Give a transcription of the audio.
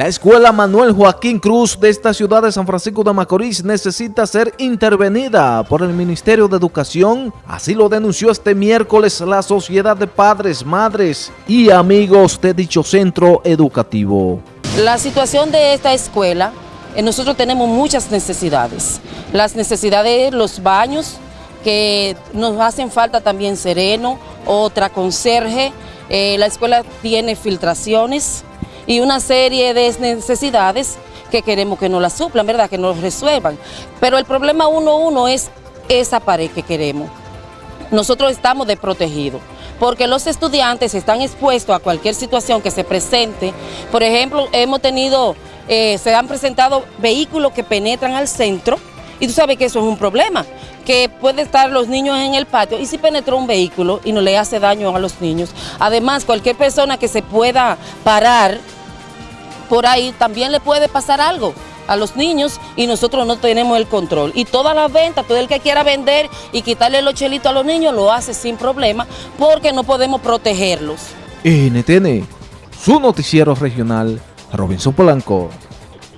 La escuela Manuel Joaquín Cruz de esta ciudad de San Francisco de Macorís necesita ser intervenida por el Ministerio de Educación. Así lo denunció este miércoles la Sociedad de Padres, Madres y Amigos de dicho centro educativo. La situación de esta escuela, eh, nosotros tenemos muchas necesidades. Las necesidades de los baños, que nos hacen falta también sereno, otra conserje. Eh, la escuela tiene filtraciones y una serie de necesidades que queremos que nos las suplan, ¿verdad? Que nos resuelvan. Pero el problema uno uno es esa pared que queremos. Nosotros estamos desprotegidos porque los estudiantes están expuestos a cualquier situación que se presente. Por ejemplo, hemos tenido, eh, se han presentado vehículos que penetran al centro y tú sabes que eso es un problema, que puede estar los niños en el patio y si penetró un vehículo y no le hace daño a los niños. Además, cualquier persona que se pueda parar por ahí también le puede pasar algo a los niños y nosotros no tenemos el control. Y todas las ventas, todo el que quiera vender y quitarle los chelitos a los niños lo hace sin problema porque no podemos protegerlos. NTN, su noticiero regional, Robinson Polanco.